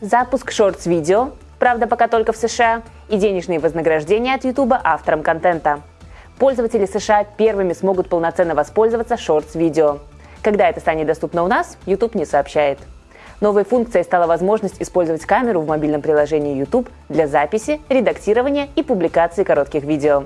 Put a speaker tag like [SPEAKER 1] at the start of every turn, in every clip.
[SPEAKER 1] запуск шортс-видео, правда пока только в США, и денежные вознаграждения от YouTube авторам контента. Пользователи США первыми смогут полноценно воспользоваться шортс-видео. Когда это станет доступно у нас, YouTube не сообщает. Новой функцией стала возможность использовать камеру в мобильном приложении YouTube для записи, редактирования и публикации коротких видео.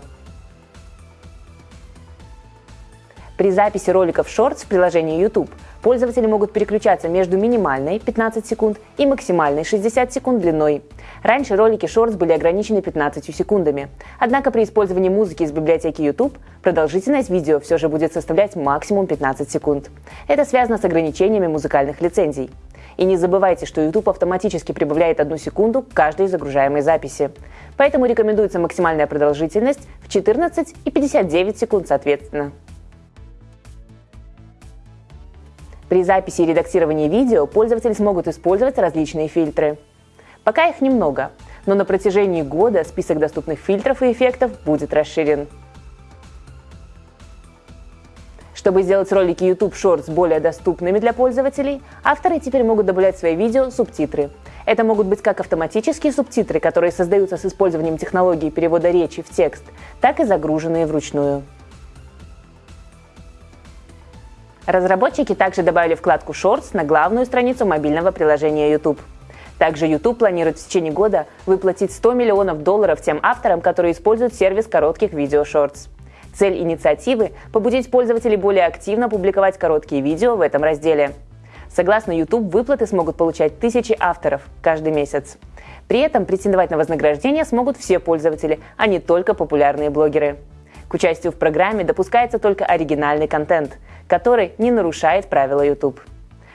[SPEAKER 1] При записи роликов Shorts в приложении YouTube пользователи могут переключаться между минимальной 15 секунд и максимальной 60 секунд длиной. Раньше ролики Shorts были ограничены 15 секундами. Однако при использовании музыки из библиотеки YouTube продолжительность видео все же будет составлять максимум 15 секунд. Это связано с ограничениями музыкальных лицензий. И не забывайте, что YouTube автоматически прибавляет одну секунду к каждой загружаемой записи. Поэтому рекомендуется максимальная продолжительность в 14 и 59 секунд соответственно. При записи и редактировании видео пользователи смогут использовать различные фильтры. Пока их немного, но на протяжении года список доступных фильтров и эффектов будет расширен. Чтобы сделать ролики YouTube Shorts более доступными для пользователей, авторы теперь могут добавлять в свои видео субтитры. Это могут быть как автоматические субтитры, которые создаются с использованием технологии перевода речи в текст, так и загруженные вручную. Разработчики также добавили вкладку Shorts на главную страницу мобильного приложения YouTube. Также YouTube планирует в течение года выплатить 100 миллионов долларов тем авторам, которые используют сервис коротких видео Shorts. Цель инициативы – побудить пользователей более активно публиковать короткие видео в этом разделе. Согласно YouTube, выплаты смогут получать тысячи авторов каждый месяц. При этом претендовать на вознаграждение смогут все пользователи, а не только популярные блогеры. Участию в программе допускается только оригинальный контент, который не нарушает правила YouTube.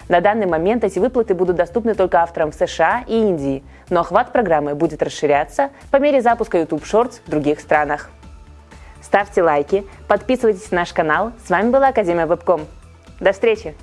[SPEAKER 1] На данный момент эти выплаты будут доступны только авторам в США и Индии, но охват программы будет расширяться по мере запуска YouTube Shorts в других странах. Ставьте лайки, подписывайтесь на наш канал. С вами была Академия Вебком. До встречи!